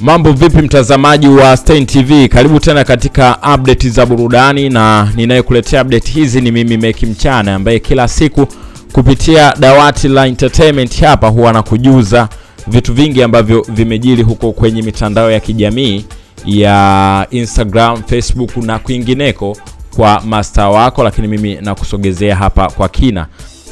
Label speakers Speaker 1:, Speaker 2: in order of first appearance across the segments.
Speaker 1: Mambo vipi mtazamaji wa Stein TV, karibu tena katika update za burudani, na ninayekuletea update hizi ni mimi Meki Mchana ambaye kila siku kupitia dawati la entertainment hapa huwa nakujuza vitu vingi ambavyo vimejiri huko kwenye mitandao ya kijamii ya Instagram, Facebook na kwingineko kwa master wako, lakini mimi nakusogezea hapa kwa kina.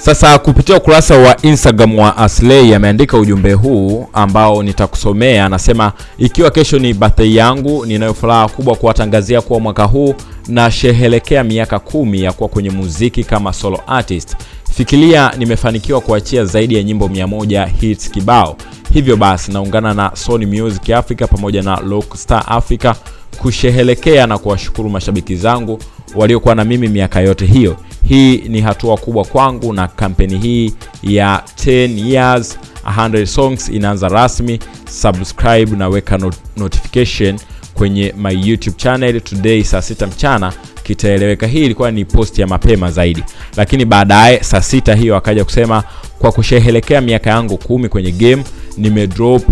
Speaker 1: Sasa kupitia ukurasa wa Instagram wa Aslay ameandika ujumbe huu ambao nitakusomea. Anasema, ikiwa kesho ni birthday yangu, ninayo furaha kubwa kuwatangazia kuwa mwaka huu na shehelekea miaka kumi ya kuwa kwenye muziki kama solo artist. Fikiria nimefanikiwa kuachia zaidi ya nyimbo 100 hits kibao. Hivyo basi naungana na Sony Music Africa pamoja na Rockstar Africa kushehelekea na kuwashukuru mashabiki zangu waliokuwa na mimi miaka yote hiyo. Hii ni hatua kubwa kwangu na kampeni hii ya 10 years 100 songs inaanza rasmi. Subscribe na weka not notification kwenye my YouTube channel today saa sita mchana kitaeleweka. Hii ilikuwa ni post ya mapema zaidi, lakini baadaye saa sita hiyo akaja kusema kwa kusherehekea miaka yangu kumi kwenye game nimedrop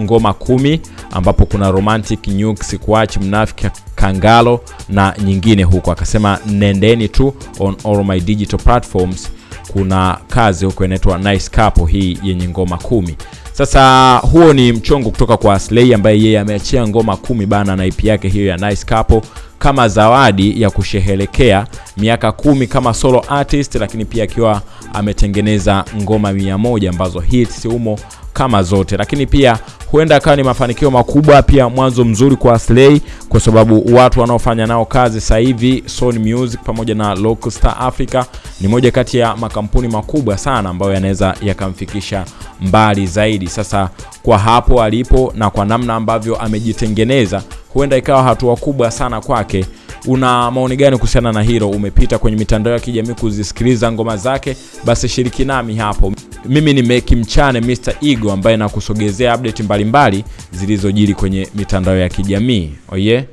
Speaker 1: ngoma kumi ambapo kuna romantic nuke sikuach mnafiki kangalo na nyingine huko. Akasema nendeni tu on all my digital platforms, kuna kazi huko inaitwa nice couple hii yenye ngoma kumi. Sasa huo ni mchongo kutoka kwa Slay ambaye yeye ameachia ngoma kumi bana na IP yake hiyo ya nice couple kama zawadi ya kusherehekea miaka kumi kama solo artist, lakini pia akiwa ametengeneza ngoma mia moja ambazo hits humo kama zote, lakini pia huenda akawa ni mafanikio makubwa, pia mwanzo mzuri kwa Slay, kwa sababu watu wanaofanya nao kazi sasa hivi Sony Music pamoja na Lockstar Africa ni moja kati ya makampuni makubwa sana ambayo yanaweza yakamfikisha mbali zaidi. Sasa kwa hapo alipo na kwa namna ambavyo amejitengeneza, huenda ikawa hatua kubwa sana kwake. Una maoni gani kuhusiana na hilo? Umepita kwenye mitandao ya kijamii kuzisikiliza ngoma zake? Basi shiriki nami hapo. Mimi ni Meki Mchane Mr Ego ambaye nakusogezea update mbalimbali zilizojiri kwenye mitandao ya kijamii. Oye, oh yeah?